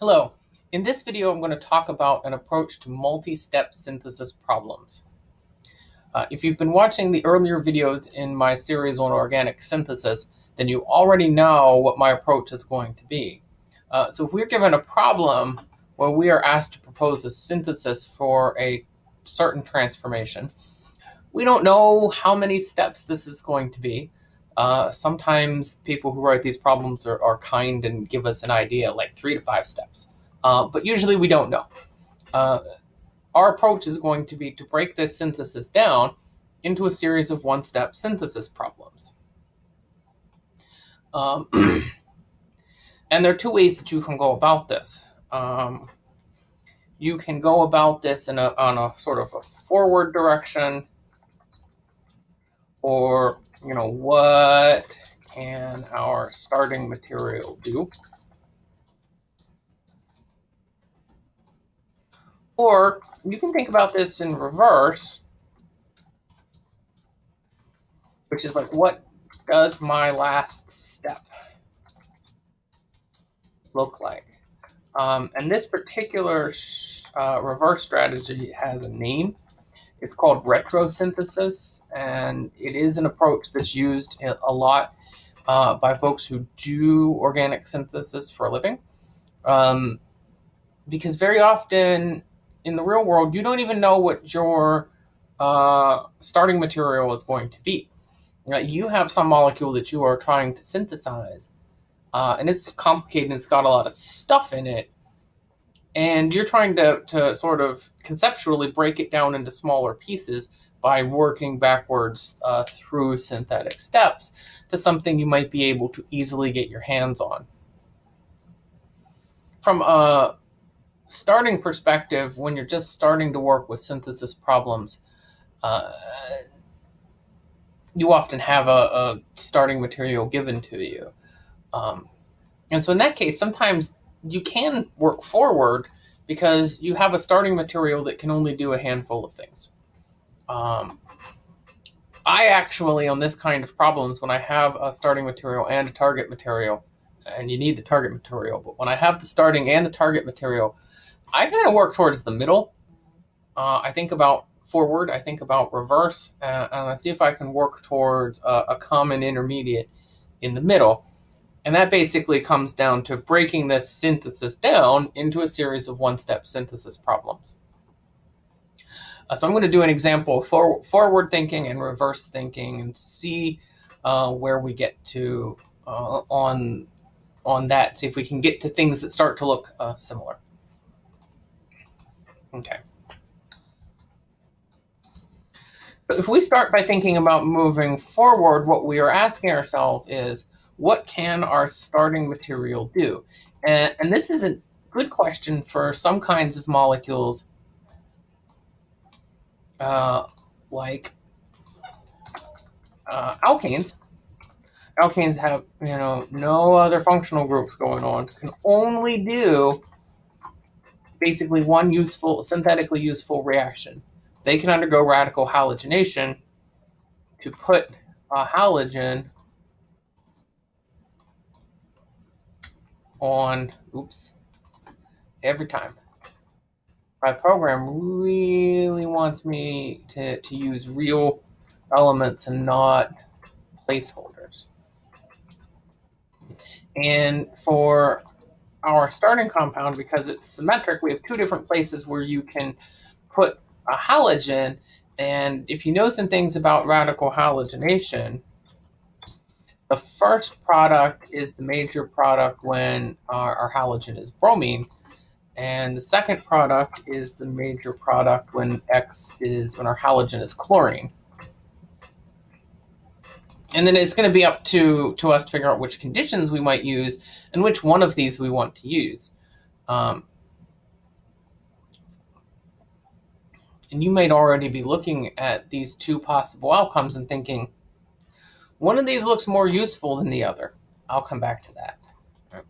Hello. In this video, I'm going to talk about an approach to multi-step synthesis problems. Uh, if you've been watching the earlier videos in my series on organic synthesis, then you already know what my approach is going to be. Uh, so if we're given a problem where we are asked to propose a synthesis for a certain transformation, we don't know how many steps this is going to be. Uh, sometimes people who write these problems are, are, kind and give us an idea, like three to five steps. Uh, but usually we don't know. Uh, our approach is going to be to break this synthesis down into a series of one-step synthesis problems. Um, and there are two ways that you can go about this. Um, you can go about this in a, on a sort of a forward direction or you know, what can our starting material do? Or you can think about this in reverse, which is like, what does my last step look like? Um, and this particular uh, reverse strategy has a name. It's called retrosynthesis, and it is an approach that's used a lot uh, by folks who do organic synthesis for a living. Um, because very often in the real world, you don't even know what your uh, starting material is going to be. You have some molecule that you are trying to synthesize, uh, and it's complicated it's got a lot of stuff in it, and you're trying to, to sort of conceptually break it down into smaller pieces by working backwards uh, through synthetic steps to something you might be able to easily get your hands on. From a starting perspective, when you're just starting to work with synthesis problems, uh, you often have a, a, starting material given to you. Um, and so in that case, sometimes you can work forward because you have a starting material that can only do a handful of things. Um, I actually, on this kind of problems, when I have a starting material and a target material, and you need the target material, but when I have the starting and the target material, I kind of work towards the middle. Uh, I think about forward, I think about reverse, and, and I see if I can work towards a, a common intermediate in the middle. And that basically comes down to breaking this synthesis down into a series of one-step synthesis problems. Uh, so I'm going to do an example of for, forward thinking and reverse thinking and see uh, where we get to uh, on, on that, see if we can get to things that start to look uh, similar. Okay. If we start by thinking about moving forward, what we are asking ourselves is, what can our starting material do? And, and this is a good question for some kinds of molecules uh, like uh, alkanes. Alkanes have, you know, no other functional groups going on, can only do basically one useful, synthetically useful reaction. They can undergo radical halogenation to put a halogen on, oops, every time. My program really wants me to, to use real elements and not placeholders. And for our starting compound, because it's symmetric, we have two different places where you can put a halogen. And if you know some things about radical halogenation, the first product is the major product when our, our halogen is bromine. And the second product is the major product when X is when our halogen is chlorine. And then it's going to be up to, to us to figure out which conditions we might use and which one of these we want to use. Um, and you might already be looking at these two possible outcomes and thinking, one of these looks more useful than the other. I'll come back to that. Uh,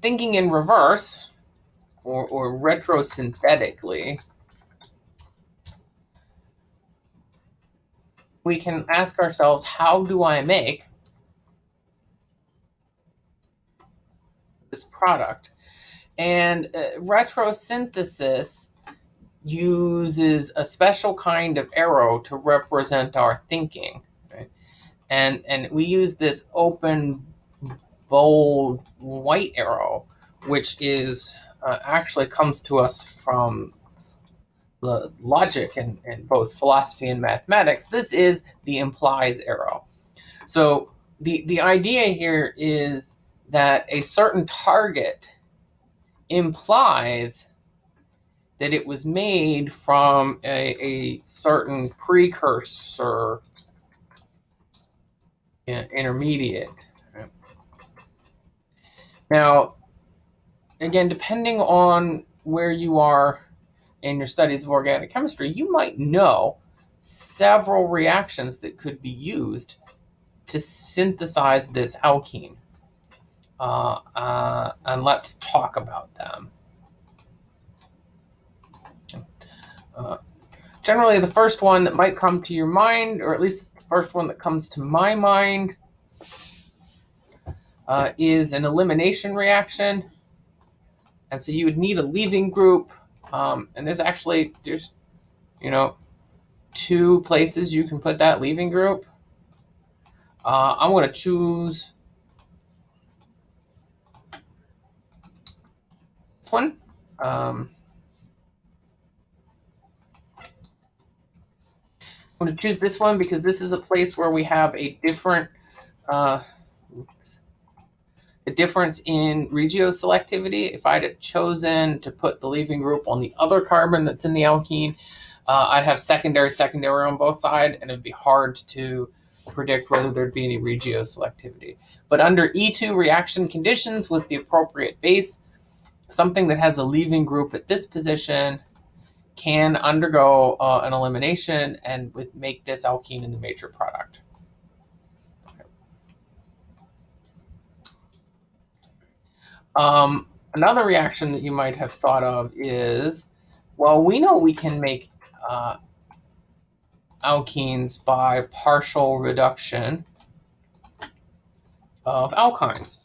thinking in reverse, or, or retrosynthetically, we can ask ourselves, how do I make this product. And uh, retrosynthesis uses a special kind of arrow to represent our thinking. Right? And, and we use this open, bold white arrow, which is uh, actually comes to us from the logic in, in both philosophy and mathematics. This is the implies arrow. So the, the idea here is that a certain target implies that it was made from a, a certain precursor intermediate. Now, again, depending on where you are in your studies of organic chemistry, you might know several reactions that could be used to synthesize this alkene. Uh, uh, and let's talk about them. Uh, generally, the first one that might come to your mind, or at least the first one that comes to my mind, uh, is an elimination reaction. And so you would need a leaving group. Um, and there's actually, there's, you know, two places you can put that leaving group. Uh, I'm going to choose this one. Um, I'm going to choose this one because this is a place where we have a different, uh, oops, a difference in regioselectivity. If I'd have chosen to put the leaving group on the other carbon that's in the alkene, uh, I'd have secondary, secondary on both sides, and it'd be hard to predict whether there'd be any regioselectivity. But under E2 reaction conditions with the appropriate base, something that has a leaving group at this position can undergo uh, an elimination and with, make this alkene in the major product. Um, another reaction that you might have thought of is, well, we know we can make uh, alkenes by partial reduction of alkynes.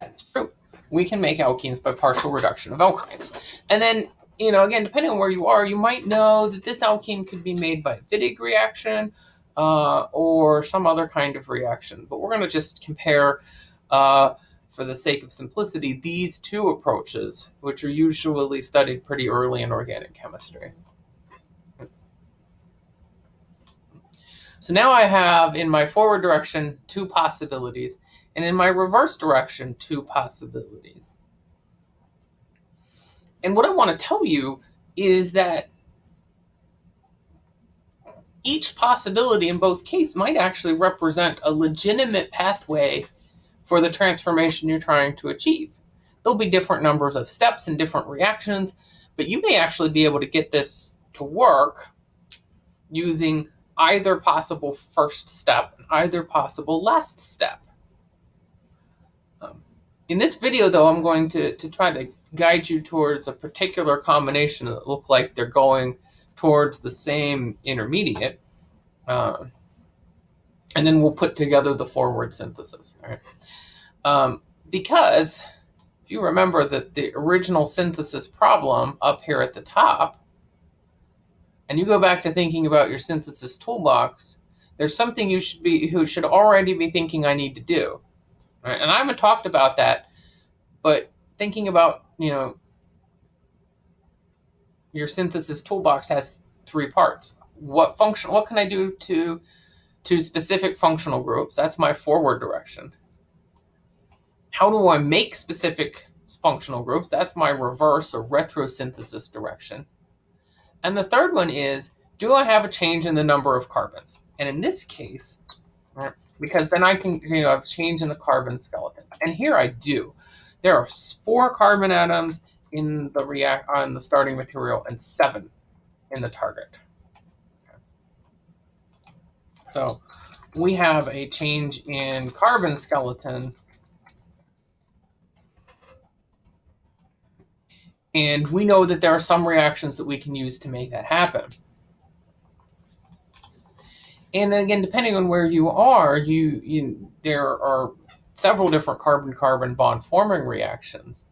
That's true. We can make alkenes by partial reduction of alkynes. And then, you know, again, depending on where you are, you might know that this alkene could be made by Wittig reaction uh, or some other kind of reaction. But we're going to just compare uh, for the sake of simplicity, these two approaches, which are usually studied pretty early in organic chemistry. So now I have in my forward direction two possibilities, and in my reverse direction two possibilities. And what I want to tell you is that each possibility in both cases might actually represent a legitimate pathway for the transformation you're trying to achieve. There'll be different numbers of steps and different reactions, but you may actually be able to get this to work using either possible first step and either possible last step. In this video, though, I'm going to, to try to guide you towards a particular combination that look like they're going towards the same intermediate. Uh, and then we'll put together the forward synthesis. Right. Um, because if you remember that the original synthesis problem up here at the top, and you go back to thinking about your synthesis toolbox, there's something you should be who should already be thinking I need to do. Right? And I haven't talked about that, but thinking about, you know, your synthesis toolbox has three parts. What function what can I do to to specific functional groups? That's my forward direction. How do I make specific functional groups? That's my reverse or retrosynthesis direction. And the third one is, do I have a change in the number of carbons? And in this case, right, because then I can, you know, I've change in the carbon skeleton. And here I do. There are four carbon atoms in the react on the starting material and seven in the target. So we have a change in carbon skeleton And we know that there are some reactions that we can use to make that happen. And then again, depending on where you are, you, you there are several different carbon-carbon bond forming reactions,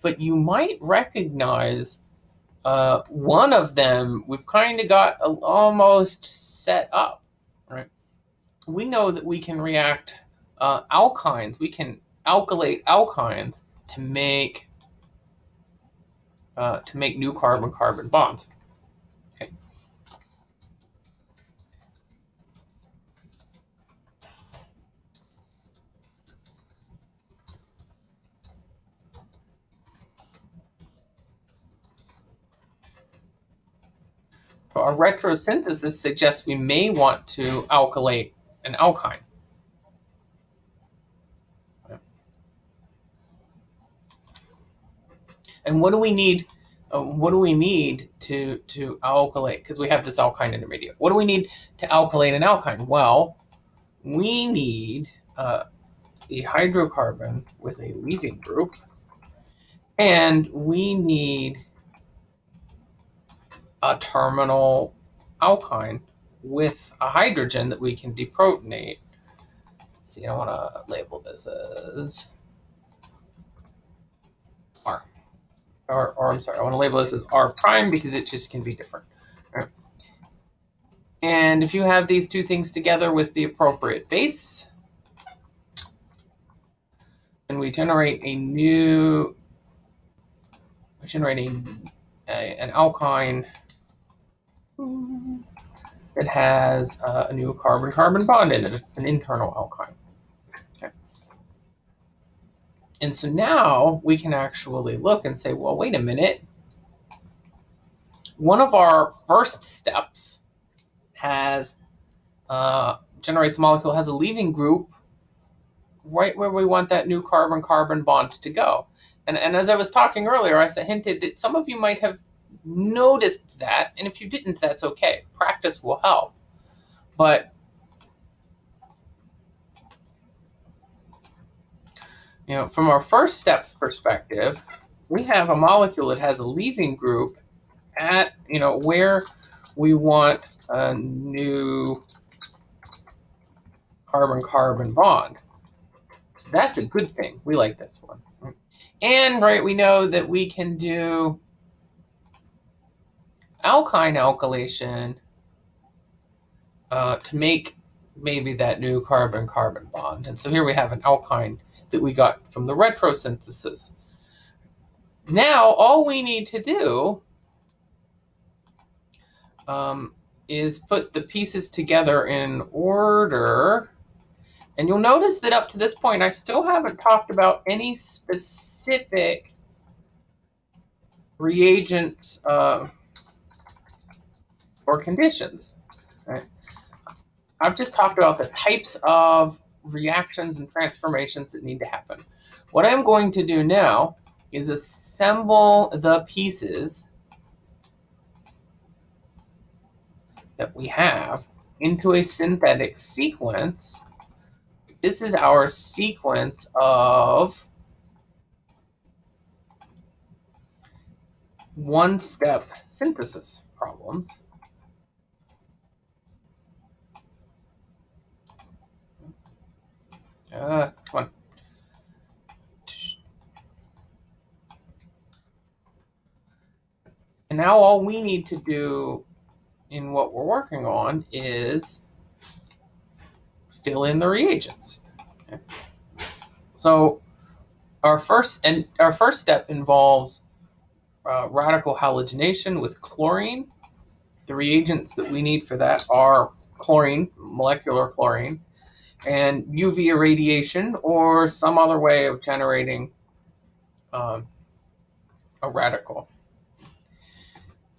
but you might recognize uh, one of them we've kind of got a, almost set up, right? We know that we can react uh, alkynes, we can alkylate alkynes to make uh, to make new carbon-carbon bonds. Our retrosynthesis suggests we may want to alkylate an alkyne. And what do we need? Uh, what do we need to to alkylate? Because we have this alkyne intermediate. What do we need to alkylate an alkyne? Well, we need uh, a hydrocarbon with a leaving group, and we need a terminal alkyne with a hydrogen that we can deprotonate. Let's see, I want to label this as or, or I'm sorry, I want to label this as R prime because it just can be different. And if you have these two things together with the appropriate base, and we generate a new, we generate a, a an alkyne that has uh, a new carbon-carbon bond in it, an internal alkyne. And so now we can actually look and say, well, wait a minute. One of our first steps has uh, generates a molecule, has a leaving group right where we want that new carbon-carbon bond to go. And, and as I was talking earlier, I hinted that some of you might have noticed that, and if you didn't, that's okay. Practice will help. But you know, from our first step perspective, we have a molecule that has a leaving group at, you know, where we want a new carbon-carbon bond. So that's a good thing. We like this one. And, right, we know that we can do alkyne alkylation uh, to make maybe that new carbon-carbon bond. And so here we have an alkyne that we got from the retrosynthesis. Now, all we need to do um, is put the pieces together in order. And you'll notice that up to this point, I still haven't talked about any specific reagents uh, or conditions. Right? I've just talked about the types of reactions and transformations that need to happen. What I'm going to do now is assemble the pieces that we have into a synthetic sequence. This is our sequence of one-step synthesis problems. Uh, come on. And now all we need to do in what we're working on is fill in the reagents. Okay. So our first and our first step involves uh, radical halogenation with chlorine. The reagents that we need for that are chlorine, molecular chlorine, and UV irradiation or some other way of generating um, a radical.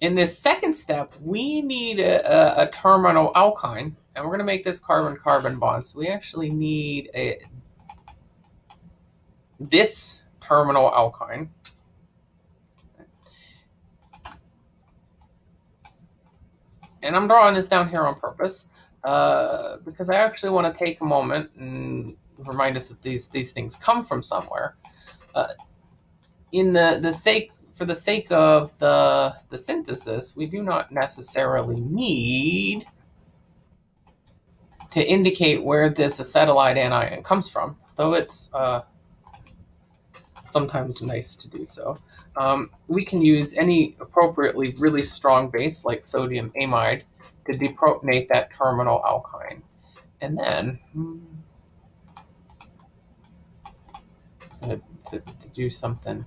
In this second step, we need a, a, a terminal alkyne, and we're going to make this carbon-carbon bond. So we actually need a this terminal alkyne. And I'm drawing this down here on purpose. Uh, because I actually want to take a moment and remind us that these these things come from somewhere. Uh, in the the sake for the sake of the the synthesis, we do not necessarily need to indicate where this acetylide anion comes from, though it's uh, sometimes nice to do so. Um, we can use any appropriately really strong base like sodium amide to deprotonate that terminal alkyne. And then, hmm, to, to, to do something,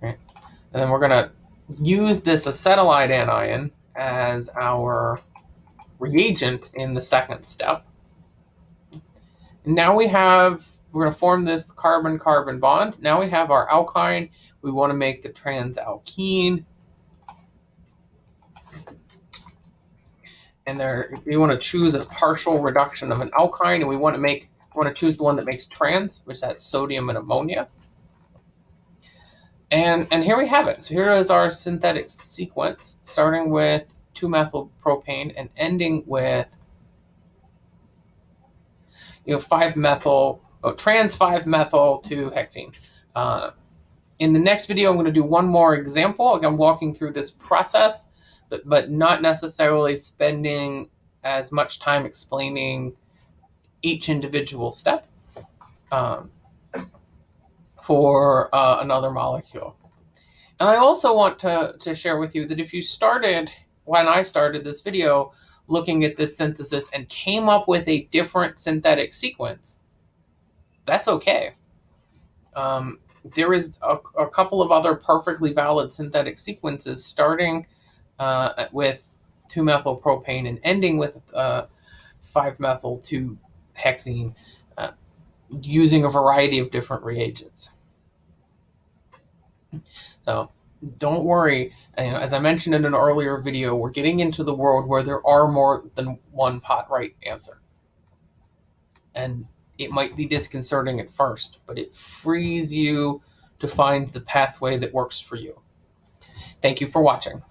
right? And then we're gonna use this acetylide anion as our reagent in the second step. Now we have, we're going to form this carbon-carbon bond. Now we have our alkyne. We want to make the transalkene. And there, we want to choose a partial reduction of an alkyne, and we want to make, we want to choose the one that makes trans, which has sodium and ammonia. And, and here we have it. So here is our synthetic sequence, starting with 2-methyl propane and ending with you know 5-methyl, oh, trans 5-methyl 2-hexene. Uh, in the next video, I'm going to do one more example. I'm walking through this process, but, but not necessarily spending as much time explaining each individual step. Um, for uh, another molecule. And I also want to, to share with you that if you started, when I started this video, looking at this synthesis and came up with a different synthetic sequence, that's okay. Um, there is a, a, couple of other perfectly valid synthetic sequences starting uh, with 2-methylpropane and ending with 5-methyl-2-hexene uh, using a variety of different reagents. So don't worry. as I mentioned in an earlier video, we're getting into the world where there are more than one pot right answer. And it might be disconcerting at first, but it frees you to find the pathway that works for you. Thank you for watching.